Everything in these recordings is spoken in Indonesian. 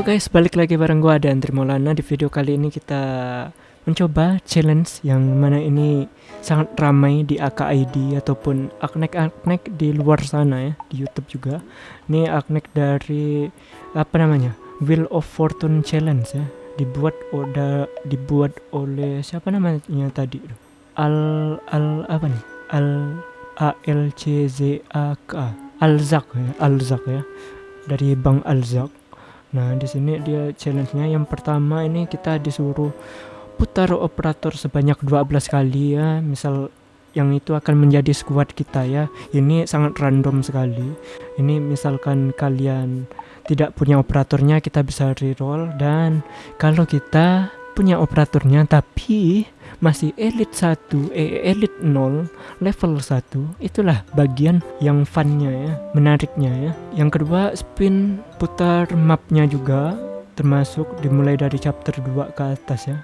Halo guys, balik lagi bareng gua dan Trimolana Di video kali ini kita mencoba challenge yang mana ini sangat ramai di AKID ataupun aknek-aknek di luar sana ya di YouTube juga. Ini aknek dari apa namanya? Wheel of Fortune Challenge ya. Dibuat udah dibuat oleh siapa namanya tadi? Al Al apa nih? Al A L C Z A K Alzak ya, Alzak ya. Dari Bang Alzak. Nah, di sini dia challenge-nya yang pertama ini kita disuruh putar operator sebanyak 12 kali ya. Misal yang itu akan menjadi squad kita ya. Ini sangat random sekali. Ini misalkan kalian tidak punya operatornya kita bisa reroll dan kalau kita punya operatornya tapi masih elite 1 eh, elite 0 level 1 itulah bagian yang funnya ya menariknya ya. Yang kedua spin putar mapnya juga termasuk dimulai dari chapter 2 ke atas ya.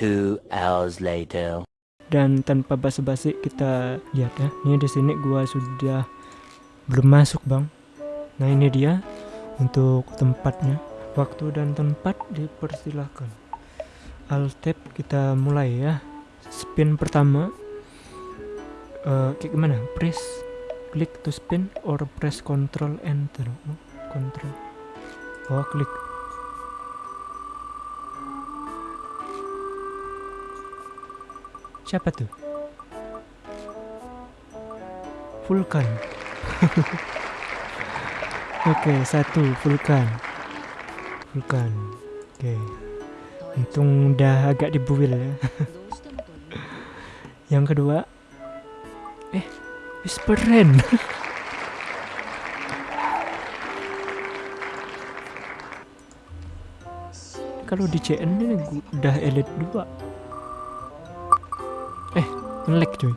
Two hours later. dan tanpa basa-basi kita lihat ya ini di sini gua sudah belum masuk bang. Nah ini dia untuk tempatnya. Waktu dan tempat dipersilahkan alt tab kita mulai ya. Spin pertama uh, kayak gimana? Press klik to spin or press control enter. Control. Oh klik. Siapa tuh? Vulkan. Oke satu Vulkan. Vulkan. Oke untung udah agak dibuil ya. Yang kedua. Eh Whisperin kalau di CN ini udah elite 2 eh ngelag cuy.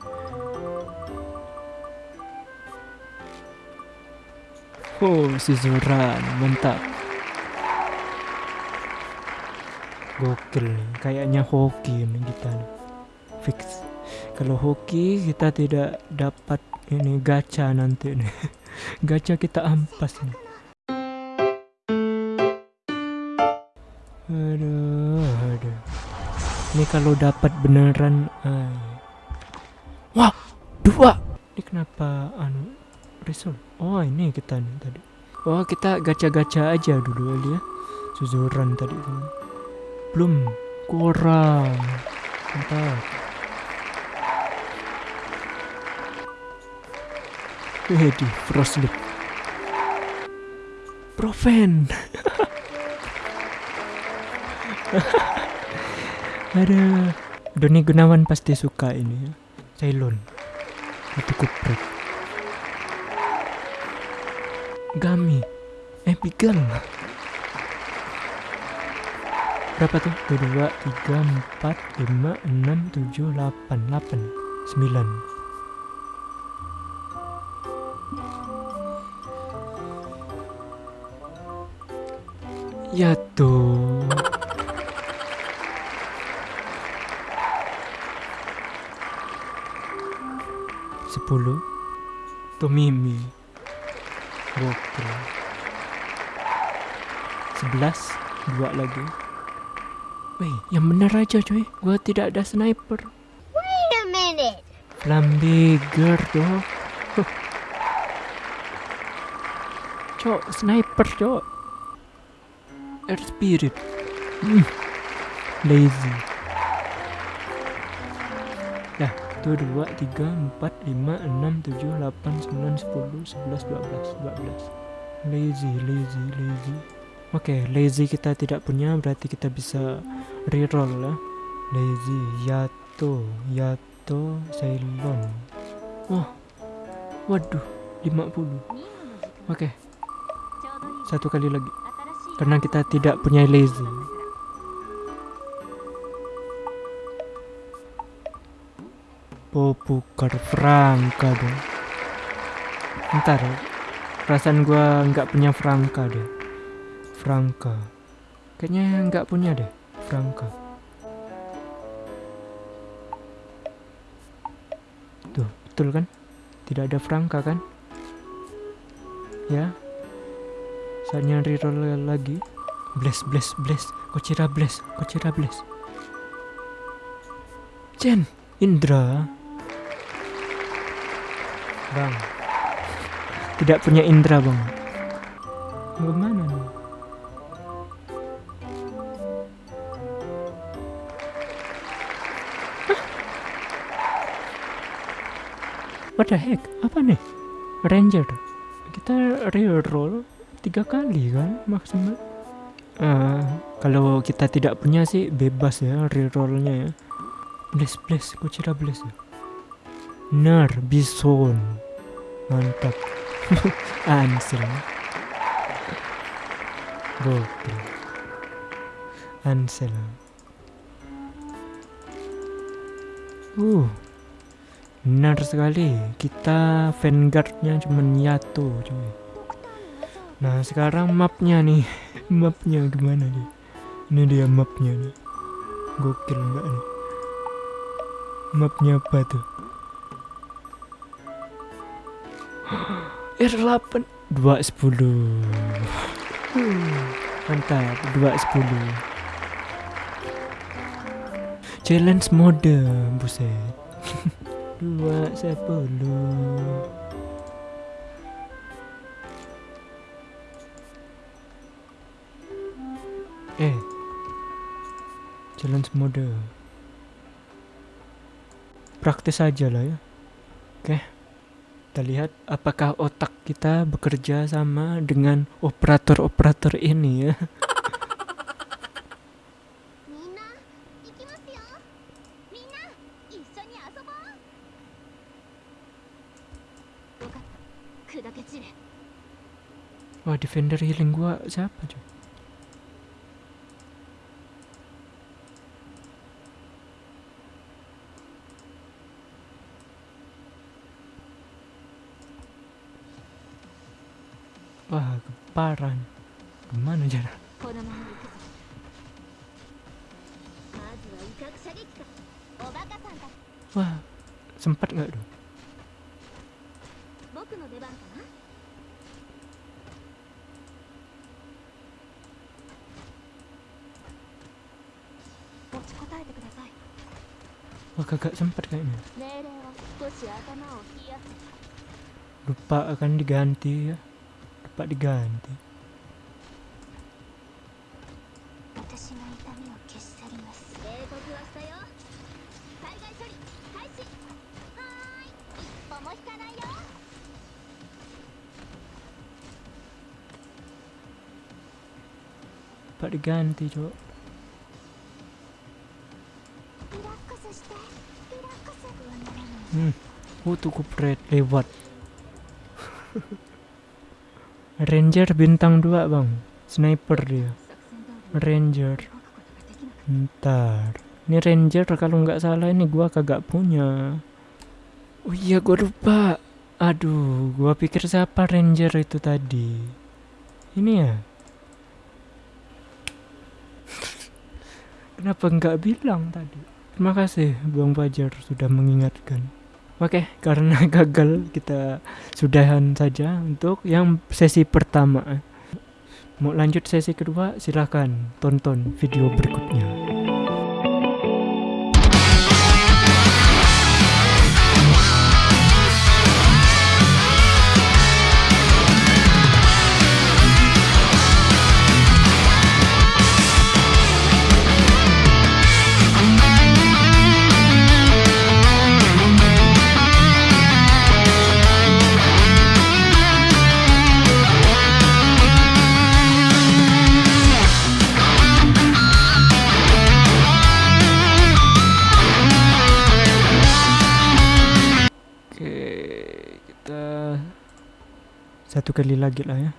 Oh, si Zoran, mantap. Gokil nih, kayaknya hoki nih kita nih. Fix. Kalau hoki kita tidak dapat ini gacha nanti nih. gacha kita ampas nih. Aduh, aduh. Ini kalau dapat beneran ay. Wah, dua. Ini kenapa anu result? Oh, ini kita nih tadi. Oh, kita gacha-gacha aja dulu ya. Suzuran tadi. Belum kurang. Mantap. Wedi, Frostlick. Proven. Ada. Doni Gunawan pasti suka ini ya. Ceylon. Itu kupret. Gami. Eh, Pigal. Berapa tuh? 2, 3, 4, 5, 6, 7, 8, 8, 9. Ya tuh. Sepuluh. Tomimi. Gokil. Sebelas. Dua lagi. Wih, yang bener aja coy. Gua tidak ada sniper. Wait a minute. Flambeger. Huh. Cok, sniper cok. Air spirit. Hmm. Lazy. Ya, tuh dua, tiga, empat, lima, enam, tujuh, delapan, sembilan, sepuluh, sebelas, dua belas, dua belas. Lazy, lazy, lazy. Oke, lazy kita tidak punya, berarti kita bisa reroll ya. Lazy, Yato, Yato, Ceylon. Wah, waduh, 50. Oke, satu kali lagi. Karena kita tidak punya lazy. Popukar Franka dong. Ntar, perasaan gua nggak punya Franka deh. Franka. Kayaknya nggak punya deh, Franka. Tuh, betul kan? Tidak ada Franka kan? Ya. Saatnya reroll lagi. Bless, bless, bless. Kocira bless, Kocira bless. Jen, Indra. Bang. Tidak punya Indra, Bang. Gimana nih? What the heck? Apa nih? Ranger. Kita reroll tiga kali kan maksimal. Eh, kalau kita tidak punya sih bebas ya rerollnya ya. Bless bless, kucira bless ya. Nar bison. Mantap. Ansel. Gokil. Ansel. Uh. Benar sekali. Kita vanguardnya cuma Yato cuy. Nah sekarang mapnya nih. Mapnya gimana nih? Ini dia mapnya nih. Gokil enggak nih. Mapnya apa tuh? R8 210 uh, Mantap 210 Challenge mode Buset 210 Eh Challenge mode Praktis aja lah ya. Oke Kita lihat apakah otak kita bekerja sama dengan operator-operator ini ya Wah, defender healing gua siapa, cuy? Wah, keparan. Gimana jalan? Wah, sempat nggak dong? 僕の出番かな持ちこたえてください Wah kagak sempat kayaknya 命令は少し頭を冷やす Lupa akan diganti ya Lupa diganti Pak diganti cok Hmm Oh tuh kupret lewat. Ranger bintang 2 bang. Sniper dia. Ranger. Ntar. Ini Ranger kalau nggak salah ini gua kagak punya. Oh iya gua lupa. Aduh gua pikir siapa Ranger itu tadi. Ini ya? Kenapa nggak bilang tadi? Terima kasih Bang Fajar sudah mengingatkan. Oke karena gagal kita sudahan saja untuk yang sesi pertama. Mau lanjut sesi kedua silahkan tonton video berikutnya satu kali lagi lah ya.